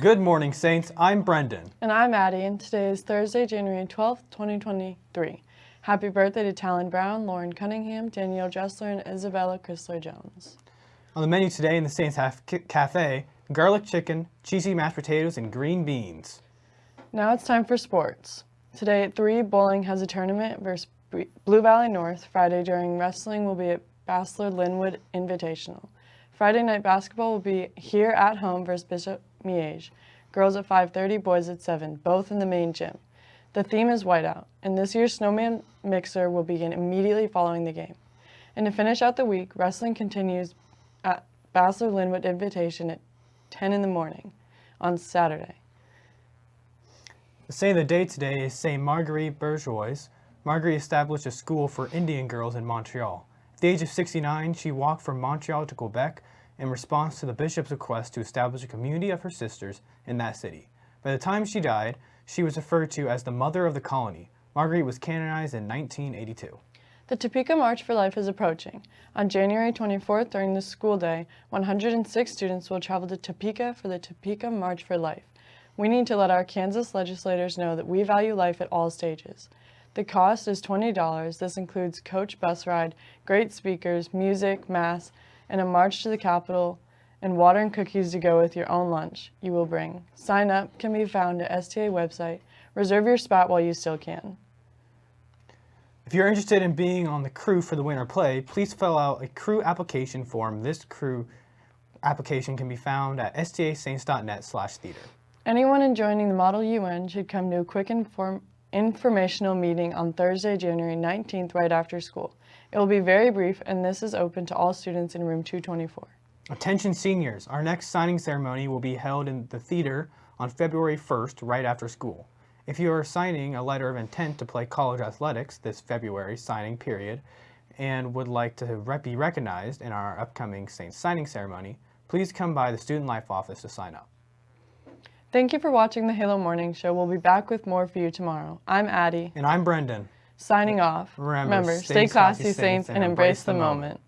Good morning, Saints. I'm Brendan. And I'm Addie, and today is Thursday, January 12th, 2023. Happy birthday to Talon Brown, Lauren Cunningham, Danielle Dressler, and Isabella Chrysler Jones. On the menu today in the Saints Half Cafe, garlic chicken, cheesy mashed potatoes, and green beans. Now it's time for sports. Today at 3, bowling has a tournament versus Blue Valley North. Friday during wrestling will be at Basehor Linwood Invitational. Friday night basketball will be here at home versus Bishop Miege. Girls at 5.30, boys at 7, both in the main gym. The theme is whiteout, and this year's snowman mixer will begin immediately following the game. And to finish out the week, wrestling continues at Basehor Linwood Invitation at 10 in the morning on Saturday. The saint of the day today is Saint Marguerite Bourgeoys. Marguerite established a school for Indian girls in Montreal. At the age of 69, she walked from Montreal to Quebec in response to the bishop's request to establish a community of her sisters in that city. By the time she died, she was referred to as the mother of the colony. Marguerite was canonized in 1982. The Topeka March for Life is approaching. On January 24th, during the school day, 106 students will travel to Topeka for the Topeka March for Life. We need to let our Kansas legislators know that we value life at all stages. The cost is $20. This includes coach bus ride, great speakers, music, mass, and a march to the Capitol, and water and cookies to go with your own lunch you will bring. Sign up can be found at STA website. Reserve your spot while you still can. If you're interested in being on the crew for the winter play, please fill out a crew application form. This crew application can be found at stasaints.net slash theater. Anyone enjoying the Model UN should come to a quick inform informational meeting on Thursday, January 19th, right after school. It will be very brief, and this is open to all students in room 224. Attention seniors, our next signing ceremony will be held in the theater on February 1st, right after school. If you are signing a letter of intent to play college athletics this February signing period and would like to be recognized in our upcoming Saints signing ceremony, please come by the Student Life office to sign up. Thank you for watching the Halo Morning Show. We'll be back with more for you tomorrow. I'm Addie. And I'm Brendan. Signing off. Remember, Remember stay, classy, Saints, and embrace the moment. moment.